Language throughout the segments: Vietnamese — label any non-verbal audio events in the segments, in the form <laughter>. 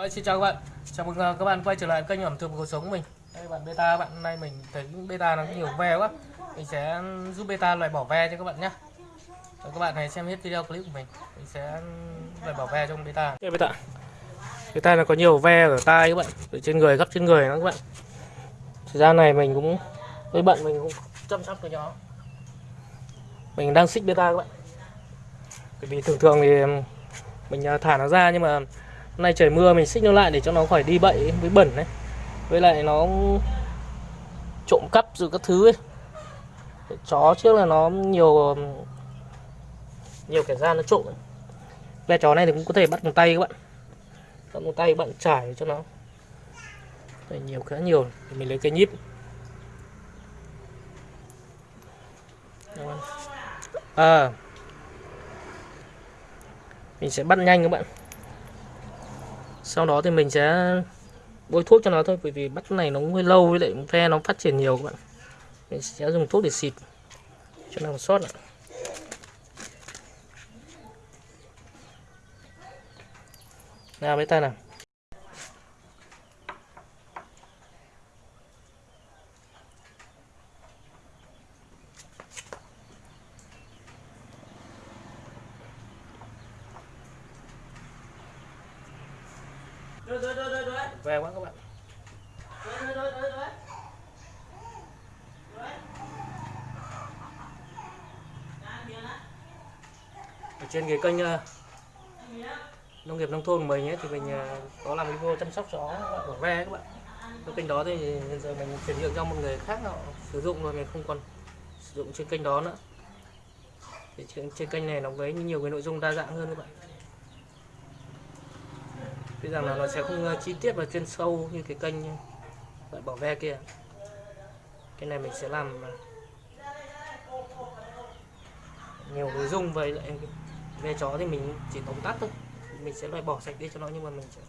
Ôi, xin chào các bạn. Chào mừng ờ, các bạn quay trở lại kênh ẩm thực cuộc sống của mình. Đây bạn beta bạn hôm nay mình thấy beta nó nhiều ve quá. Mình sẽ giúp beta loại bỏ ve cho các bạn nhé Rồi, các bạn hãy xem hết video clip của mình. Mình sẽ loại bỏ ve trong beta. Đây beta. Beta nó có nhiều ve ở tai các bạn. Ở trên người gấp trên người nó các bạn. Thời gian này mình cũng với bận mình cũng chăm sóc cái nó. Mình đang xích beta các bạn. Bởi vì thường thường thì mình ờ, thả nó ra nhưng mà hôm nay trời mưa mình xích nó lại để cho nó khỏi đi bậy với bẩn đấy với lại nó trộm cắp rồi các thứ ấy. Chó trước là nó nhiều nhiều kẻ gian nó trộm ve chó này thì cũng có thể bắt bằng tay các bạn. Bắt bằng tay các bạn trải cho nó. Đây, nhiều khá nhiều. Thì mình lấy cây nhíp. À. Mình sẽ bắt nhanh các bạn sau đó thì mình sẽ bôi thuốc cho nó thôi, bởi vì bắt này nó hơi lâu, với lại ve nó phát triển nhiều các bạn. Mình sẽ dùng thuốc để xịt cho nó sót lại nào với tay nào. Về quán các bạn. Ở trên cái kênh ờ, nông nghiệp nông thôn của mình ấy, thì mình ờ, có làm video chăm sóc chó của ve các bạn. Cái kênh đó thì hiện giờ mình chuyển nhượng cho một người khác họ sử dụng rồi mình không còn sử dụng trên kênh đó nữa. Thì trên, trên kênh này nó với nhiều cái nội dung đa dạng hơn các bạn. Tuy rằng là nó sẽ không ờ, chi tiết và chuyên sâu như cái kênh loại bỏ ve kia. Cái này mình sẽ làm ờ, nhiều nội dung với lại ve chó thì mình chỉ tóm tắt thôi. Mình sẽ loại bỏ sạch đi cho nó nhưng mà mình sẽ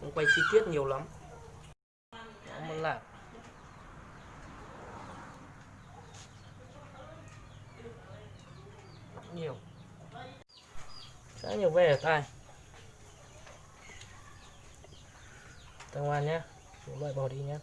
không quay chi tiết nhiều lắm. Nó muốn làm nhiều. Khá nhiều ve ở tai. Ta ngoan nhé loại bỏ đi nhé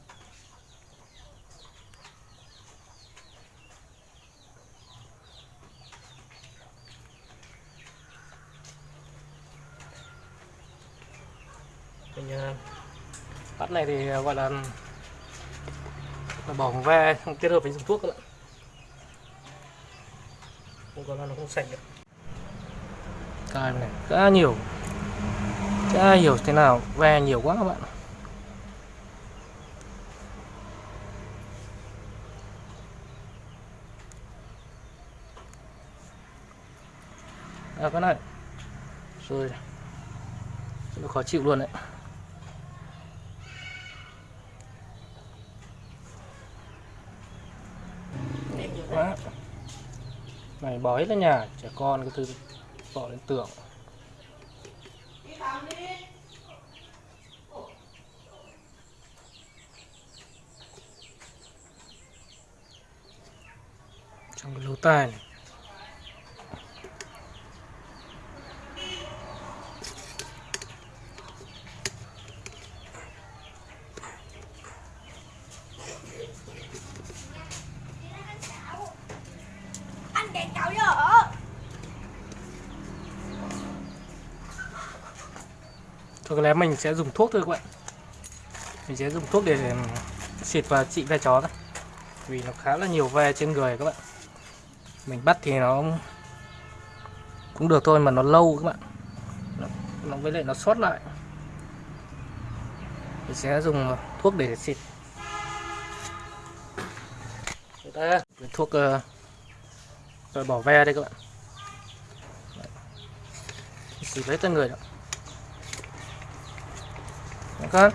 mình à, bắt này thì à, gọi là là bỏ ve kết hợp với dùng thuốc các bạn. Không có là nó không sạch được. Cài này, khá nhiều. Khá nhiều thế nào, ve nhiều quá các bạn. À, cái này rồi. Nó khó chịu luôn đấy. Quá. Này bỏ hết lên nhà trẻ con cái thứ bỏ lên tường. Trong cái lỗ tai này. Thôi có lẽ mình sẽ dùng thuốc thôi các bạn. Mình sẽ dùng thuốc để xịt và trị ve chó thôi. Vì nó khá là nhiều ve trên người các bạn. Mình bắt thì nó cũng được thôi mà nó lâu các bạn. Nó, nó với lại nó sót lại. Mình sẽ dùng thuốc để xịt. Đây, thuốc ờ, uh, rồi bỏ ve đây các bạn. Xịt lấy tên người đó. 看。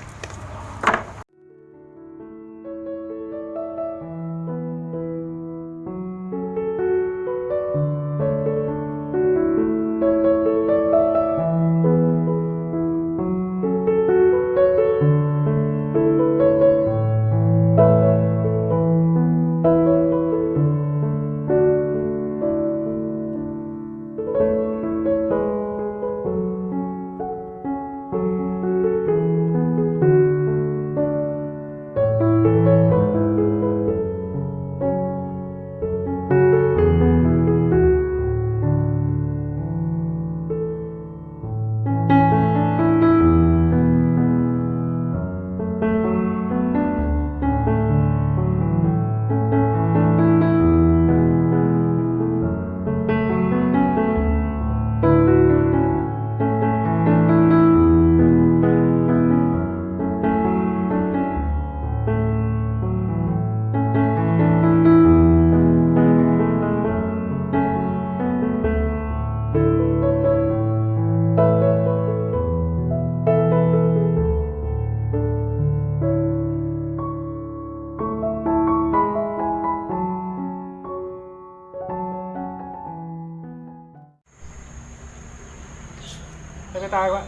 Ok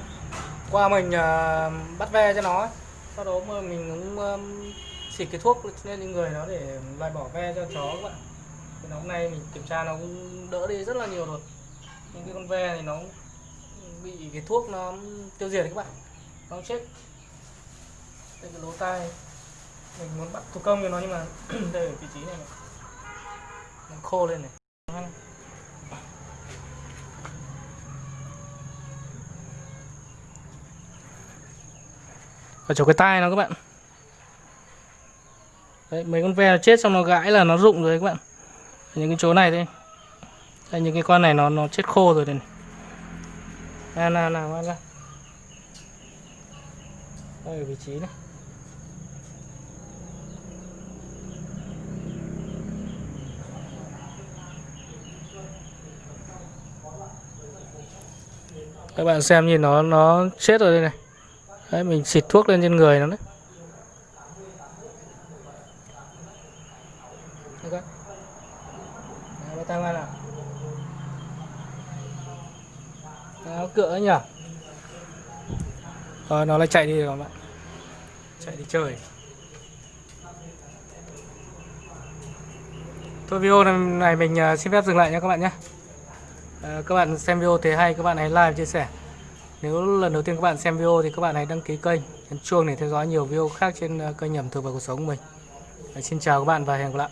qua mình uh, bắt ve cho nó ấy. sau đó mình cũng um, xịt cái thuốc lên những người nó để loại bỏ ve cho chó các bạn. Thì nó hôm nay mình kiểm tra nó cũng đỡ đi rất là nhiều rồi. Nhưng cái con ve thì nó bị cái thuốc nó tiêu diệt các bạn. Nó chết đây cái lỗ tai. Mình muốn bắt thủ công cho nó nhưng mà <clears throat> đây ở vị trí này, này. nó khô lên này. Ở chỗ cái tai nó các bạn. Đấy mấy con ve nó chết xong nó gãi là nó rụng rồi đấy các bạn. Những cái chỗ này đây đây những cái con này nó nó chết khô rồi đây này. Nào nào nào nào, nào. đây ở vị trí này. Các bạn xem nhìn nó nó chết rồi đây này đấy mình xịt thuốc lên trên người nó đấy. Tay qua nào. Nó cựa ấy nhỉ Rồi nó lại chạy đi rồi các bạn. Chạy đi chơi. Thôi video này mình à, xin phép dừng lại nha các bạn nhé. À, Các bạn xem video thấy hay các bạn hãy like và chia sẻ. Nếu lần đầu tiên các bạn xem video thì các bạn hãy đăng ký kênh, Nhấn chuông để theo dõi nhiều video khác trên ờ, kênh Nhẩm thực và cuộc sống của mình. Ờ, xin chào các bạn và hẹn gặp lại.